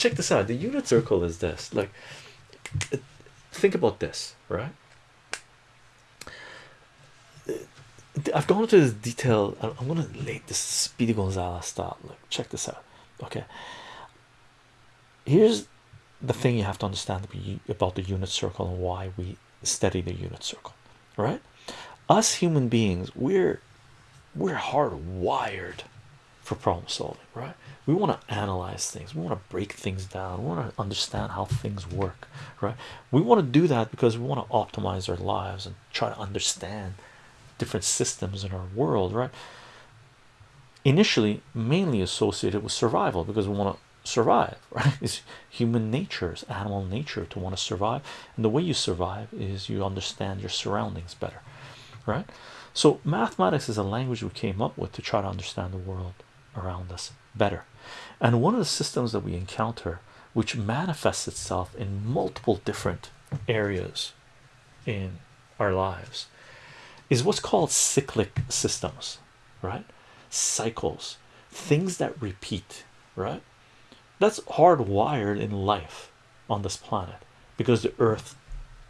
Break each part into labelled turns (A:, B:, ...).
A: check this out. The unit circle is this. Like, think about this, right? I've gone into this detail. I'm gonna lay this Speedy Gonzalez style. Look, check this out. Okay, here's the thing you have to understand about the unit circle and why we study the unit circle. Right, us human beings, we're we're hardwired for problem solving. Right, we want to analyze things, we want to break things down, we want to understand how things work. Right, we want to do that because we want to optimize our lives and try to understand different systems in our world, right? Initially, mainly associated with survival because we want to survive, right? It's human nature, it's animal nature to want to survive, and the way you survive is you understand your surroundings better, right? So, mathematics is a language we came up with to try to understand the world around us better, and one of the systems that we encounter, which manifests itself in multiple different areas in our lives is what's called cyclic systems right? Cycles things that repeat right? That's hardwired in life on this planet because the earth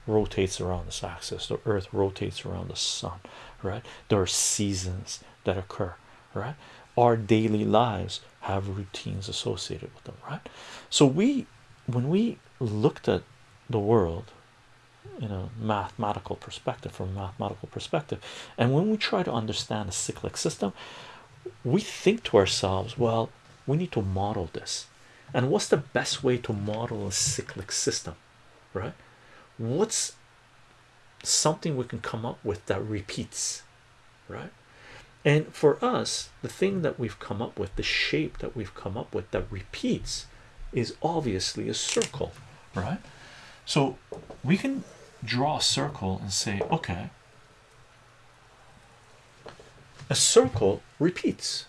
A: rotates around this axis the earth rotates around the sun right? There are seasons that occur right? Our daily lives have routines associated with them right? So we when we looked at the world in a mathematical perspective from a mathematical perspective and when we try to understand a cyclic system we think to ourselves well we need to model this. And what's the best way to model a cyclic system right? What's something we can come up with that repeats right and for us the thing that we've come up with the shape that we've come up with that repeats is obviously a circle right? So we can draw a circle and say okay a circle repeats.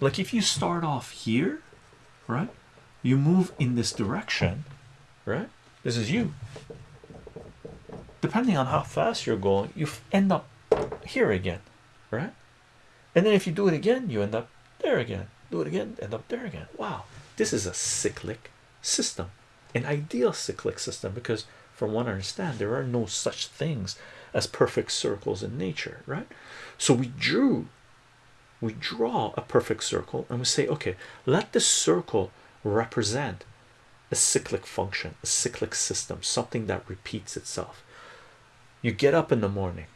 A: Like if you start off here right you move in this direction right? This is you. Depending on how fast you're going you end up here again right and then if you do it again you end up there again. Do it again end up there again. Wow. This is a cyclic system an ideal cyclic system because from what I understand there are no such things as perfect circles in nature right? So we drew we draw a perfect circle and we say okay let this circle represent a cyclic function a cyclic system something that repeats itself. You get up in the morning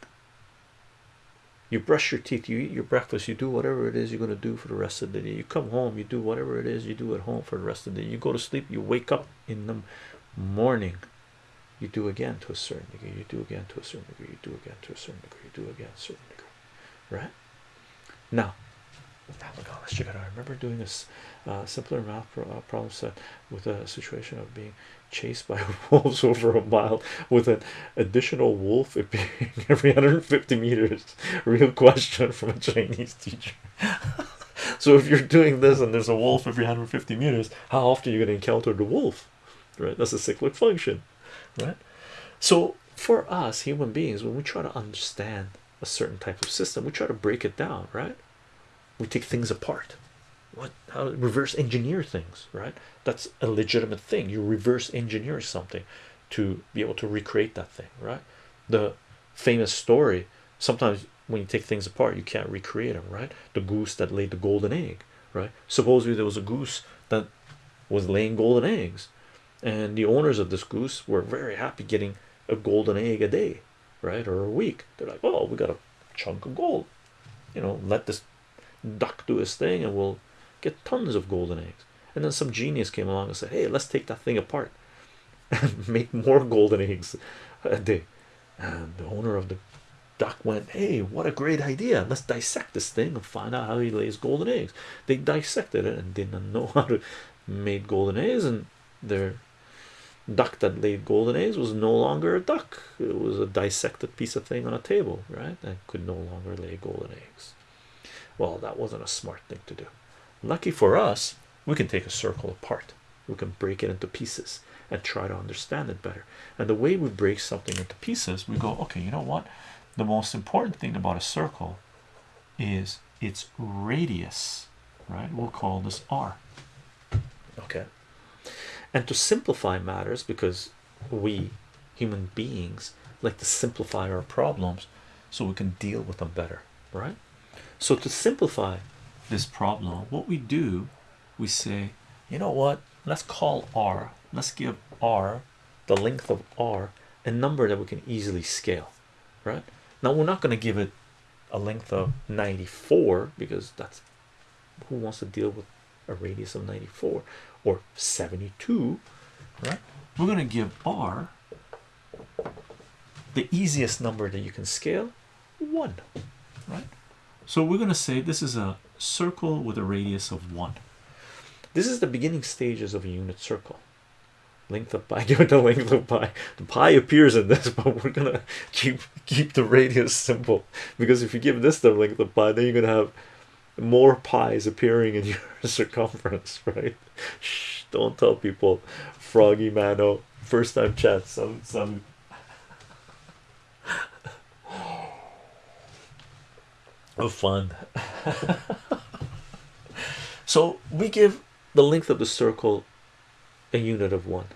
A: you brush your teeth you eat your breakfast you do whatever it is you're going to do for the rest of the day. You come home you do whatever it is you do at home for the rest of the day. You go to sleep you wake up in the morning. You do again to a certain degree you do again to a certain degree you do again to a certain degree you do again to a certain degree. Right? Now let's I remember doing this uh, simpler math pro uh, problem set with a situation of being chased by wolves over a mile with an additional wolf appearing every 150 meters. Real question from a Chinese teacher. So if you're doing this and there's a wolf every 150 meters how often are you going to encounter the wolf? Right? That's a cyclic function. Right? So for us human beings when we try to understand a certain type of system we try to break it down right we take things apart. What how reverse engineer things right? That's a legitimate thing. You reverse engineer something to be able to recreate that thing right? The famous story sometimes when you take things apart you can't recreate them right? The goose that laid the golden egg right? Supposedly there was a goose that was laying golden eggs and the owners of this goose were very happy getting a golden egg a day right? Or a week. They're like oh we got a chunk of gold. You know let this duck do his thing and we'll get tons of golden eggs. And then some genius came along and said hey let's take that thing apart and make more golden eggs a day. And the owner of the duck went hey what a great idea. Let's dissect this thing and find out how he lays golden eggs. They dissected it and didn't know how to make golden eggs and their duck that laid golden eggs was no longer a duck. It was a dissected piece of thing on a table right? That could no longer lay golden eggs well that wasn't a smart thing to do. Lucky for us we can take a circle apart. We can break it into pieces and try to understand it better. And the way we break something into pieces we go okay you know what? The most important thing about a circle is its radius right? We'll call this r. Okay. And to simplify matters because we human beings like to simplify our problems so we can deal with them better right so to simplify this problem what we do we say you know what? Let's call r. Let's give r the length of r a number that we can easily scale right? Now we're not going to give it a length of 94 because that's who wants to deal with a radius of 94 or 72 right? We're going to give r the easiest number that you can scale one right so we're going to say this is a circle with a radius of one. This is the beginning stages of a unit circle. Length of pi give it the length of pi. The pi appears in this but we're gonna keep keep the radius simple. Because if you give this the length of pi then you're gonna have more pies appearing in your circumference right? Shh, don't tell people froggy mano first time chat some some oh fun. So we give the length of the circle a unit of one.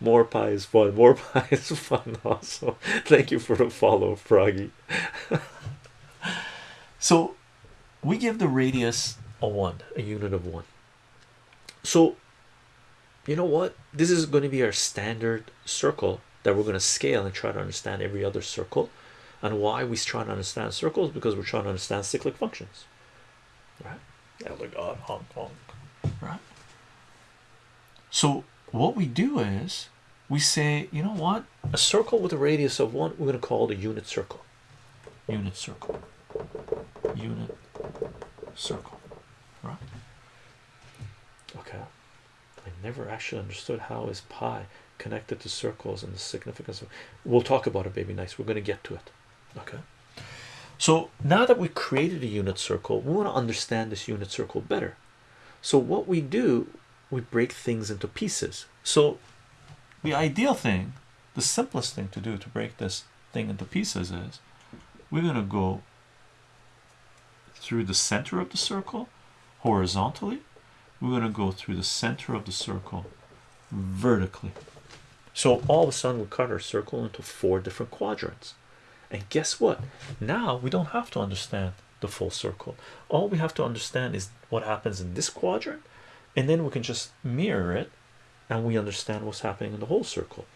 A: More pi is fun more pi is fun also. Thank you for the follow froggy. So we give the radius a one a unit of one. So you know what? This is going to be our standard circle that we're going to scale and try to understand every other circle and why we try to understand circles because we're trying to understand cyclic functions. Right? Elder god uh, honk honk right. So what we do is we say you know what? A circle with a radius of one we're going to call it a unit circle. Unit circle. Unit circle. Right? Okay. I never actually understood how is pi connected to circles and the significance of we'll talk about it baby nice we're going to get to it okay. So now that we created a unit circle we want to understand this unit circle better. So what we do we break things into pieces. So the ideal thing the simplest thing to do to break this thing into pieces is we're going to go through the center of the circle horizontally. We're going to go through the center of the circle vertically. So all of a sudden we cut our circle into four different quadrants and guess what? Now we don't have to understand the full circle. All we have to understand is what happens in this quadrant and then we can just mirror it and we understand what's happening in the whole circle.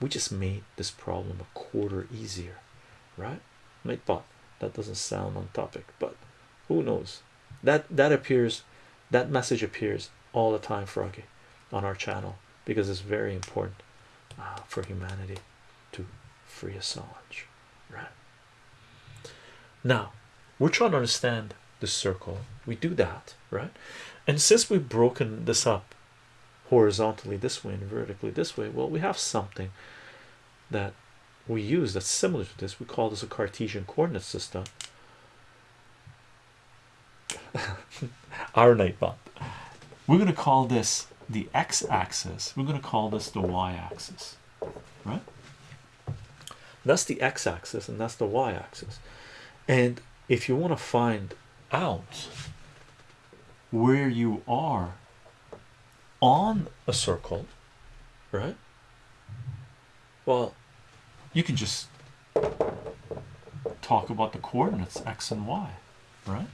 A: We just made this problem a quarter easier right? But that doesn't sound on topic but who knows? That that appears that message appears all the time froggy on our channel because it's very important uh, for humanity to free Assange right. Now we're trying to understand the circle. We do that right? And since we've broken this up horizontally this way and vertically this way well we have something that we use that's similar to this. We call this a Cartesian coordinate system. Our nightbot we're going to call this the x-axis we're going to call this the y-axis right that's the x-axis and that's the y-axis. And if you want to find out where you are on a circle right? Well you can just talk about the coordinates x and y right?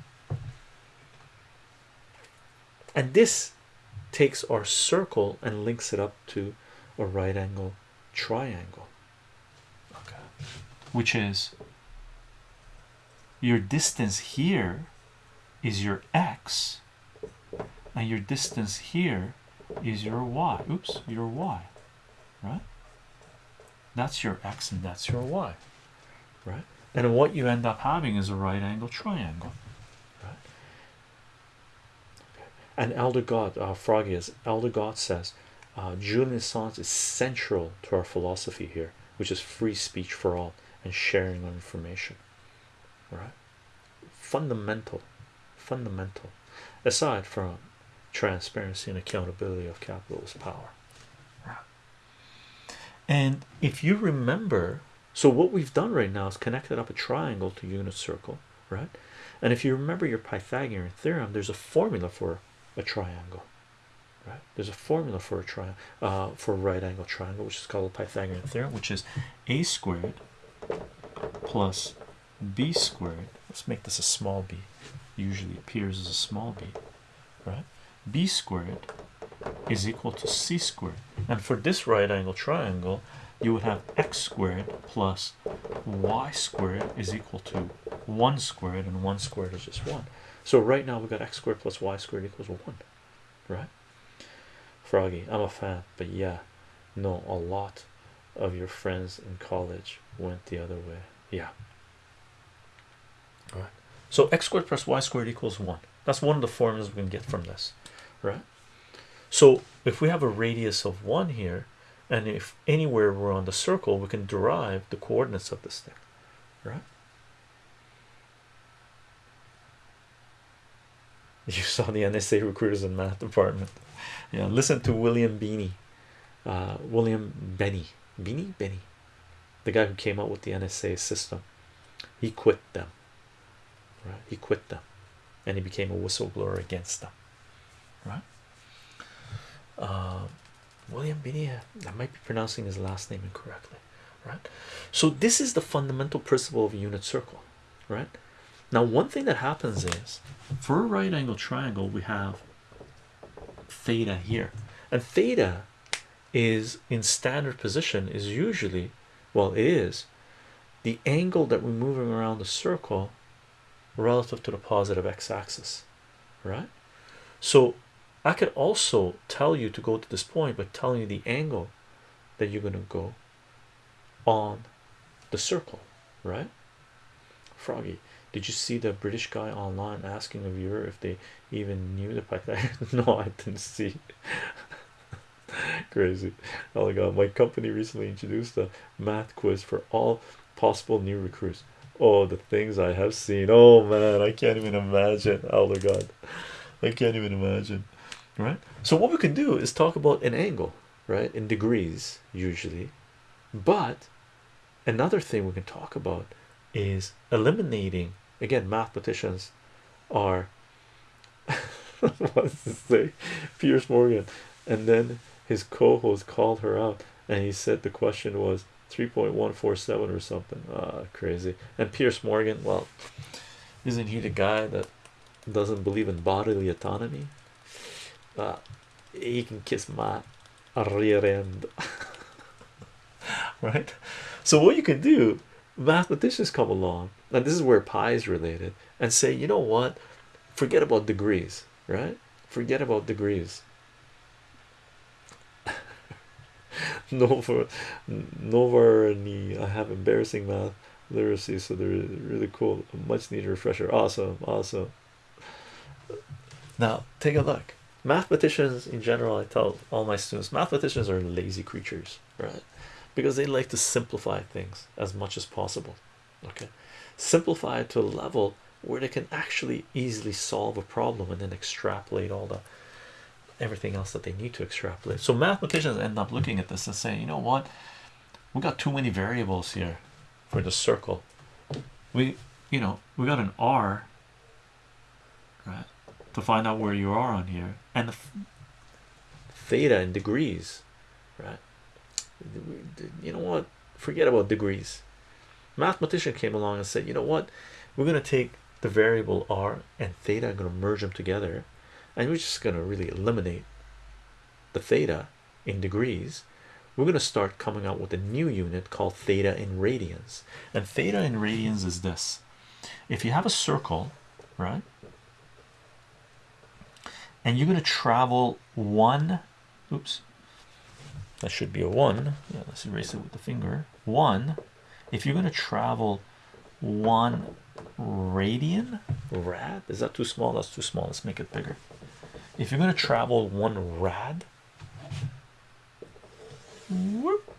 A: And this takes our circle and links it up to a right angle triangle which is your distance here is your x and your distance here is your y. Oops your y right? That's your x and that's your y right? And what you end up having is a right angle triangle right? And elder god uh, froggy is elder god says uh, Julian Assange is central to our philosophy here which is free speech for all and sharing of information right? Fundamental fundamental. Aside from transparency and accountability of capitalist power. And if you remember so what we've done right now is connected up a triangle to unit circle right? And if you remember your pythagorean theorem there's a formula for a triangle right? There's a formula for a triangle uh, for a right angle triangle which is called the pythagorean theorem which is a squared plus b squared let's make this a small b usually appears as a small b right? b squared is equal to c squared. And for this right angle triangle you would have x squared plus y squared is equal to 1 squared and 1 squared is just 1 so right now we've got x squared plus y squared equals 1 right? Froggy i'm a fan but yeah no a lot of your friends in college went the other way. Yeah. All right. So x squared plus y squared equals 1 that's one of the formulas we can get from this. Right? So if we have a radius of 1 here and if anywhere we're on the circle we can derive the coordinates of this thing. Right? You saw the NSA recruiters in math department. Yeah listen to William Beanie uh, William Benny Beanie? Benny. The guy who came up with the NSA system. He quit them. Right? He quit them. And he became a whistleblower against them. Right? Uh, William Beanie I might be pronouncing his last name incorrectly. Right? So this is the fundamental principle of a unit circle. Right? Now one thing that happens is for a right angle triangle we have theta here. And theta is in standard position is usually well it is the angle that we're moving around the circle relative to the positive x-axis right? So I could also tell you to go to this point by telling you the angle that you're going to go on the circle right? Froggy did you see the british guy online asking a viewer if they even knew the python no i didn't see crazy. Oh my god my company recently introduced a math quiz for all possible new recruits. Oh the things i have seen. Oh man i can't even imagine. Oh my god. I can't even imagine right? So what we can do is talk about an angle right? In degrees usually. But another thing we can talk about is eliminating. Again mathematicians are what does it say? Piers Morgan. And then his co-host called her out and he said the question was 3.147 or something. Ah crazy. And Piers Morgan well isn't he the guy that doesn't believe in bodily autonomy? Uh, he can kiss my rear end. Right? So what you can do mathematicians come along and this is where pi is related and say you know what? Forget about degrees right? Forget about degrees no for no any I have embarrassing math literacy so they're really cool. A much needed refresher. Awesome awesome. Now take a look. Mathematicians in general I tell all my students mathematicians are lazy creatures right? Because they like to simplify things as much as possible okay? Simplify it to a level where they can actually easily solve a problem and then extrapolate all the everything else that they need to extrapolate. So mathematicians end up looking at this and saying you know what? We got too many variables here for the circle. We you know we got an r right to find out where you are on here and the theta in degrees right? You know what? Forget about degrees. Mathematician came along and said you know what? We're going to take the variable r and theta and going to merge them together and we're just going to really eliminate the theta in degrees. We're going to start coming out with a new unit called theta in radians. And theta in radians is this. If you have a circle right and you're going to travel one oops that should be a one. Yeah let's erase it with the finger. One if you're going to travel one radian? Rad? Is that too small? That's too small. Let's make it bigger. If you're going to travel one rad whoop,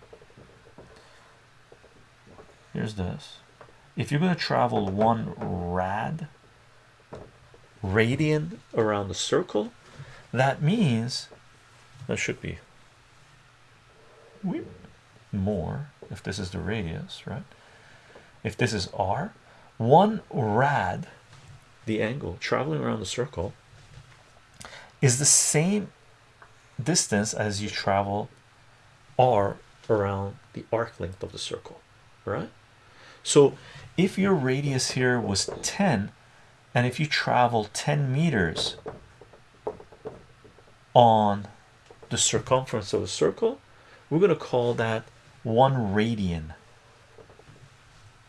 A: here's this. If you're going to travel one rad radian around the circle that means that should be more if this is the radius right if this is r one rad the angle traveling around the circle is the same distance as you travel r around the arc length of the circle right? So if your radius here was 10 and if you travel 10 meters on the circumference of a circle we're going to call that one radian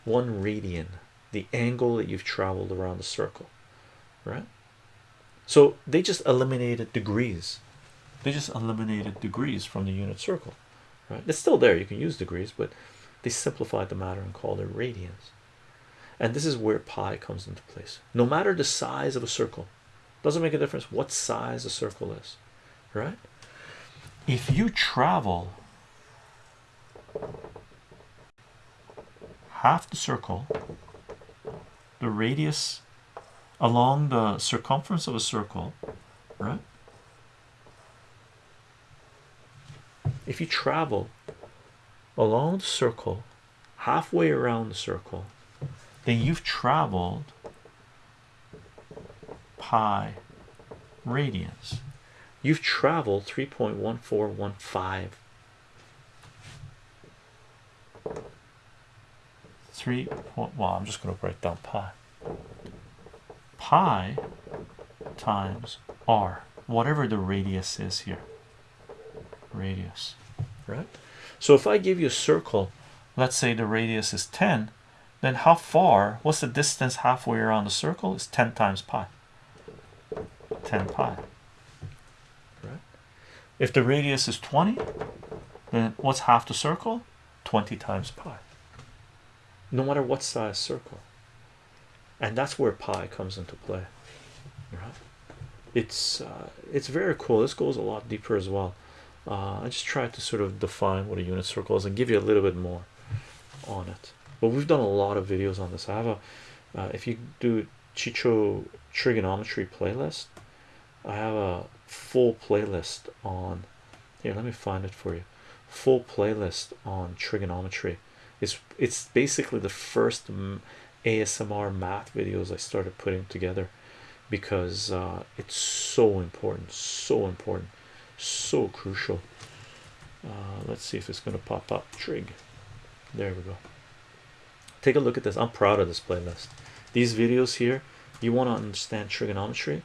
A: one radian the angle that you've traveled around the circle right? So they just eliminated degrees. They just eliminated degrees from the unit circle right? It's still there you can use degrees but they simplified the matter and called it radians. And this is where pi comes into place. No matter the size of a circle doesn't make a difference what size a circle is right? If you travel half the circle the radius along the circumference of a circle right? If you travel along the circle halfway around the circle then you've traveled pi radians. You've traveled 3.1415 three point well i'm just going to write down pi. Pi times r whatever the radius is here. Radius. Right. So if i give you a circle let's say the radius is 10 then how far what's the distance halfway around the circle? Is 10 times pi. 10 pi. Right. If the radius is 20 then what's half the circle? 20 times pi no matter what size circle. And that's where pi comes into play right? It's uh, it's very cool. This goes a lot deeper as well. Uh, I just tried to sort of define what a unit circle is and give you a little bit more on it. But we've done a lot of videos on this. I have a uh, if you do Chicho trigonometry playlist I have a full playlist on here let me find it for you. Full playlist on trigonometry it's it's basically the first ASMR math videos I started putting together because uh, it's so important so important so crucial. Uh, let's see if it's going to pop up. Trig. There we go. Take a look at this. I'm proud of this playlist. These videos here you want to understand trigonometry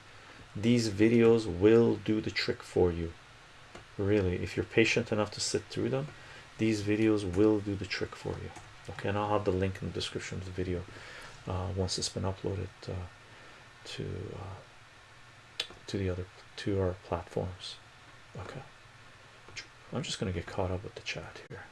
A: these videos will do the trick for you. Really if you're patient enough to sit through them these videos will do the trick for you okay? And I'll have the link in the description of the video uh, once it's been uploaded uh, to uh, to the other to our platforms okay? I'm just gonna get caught up with the chat here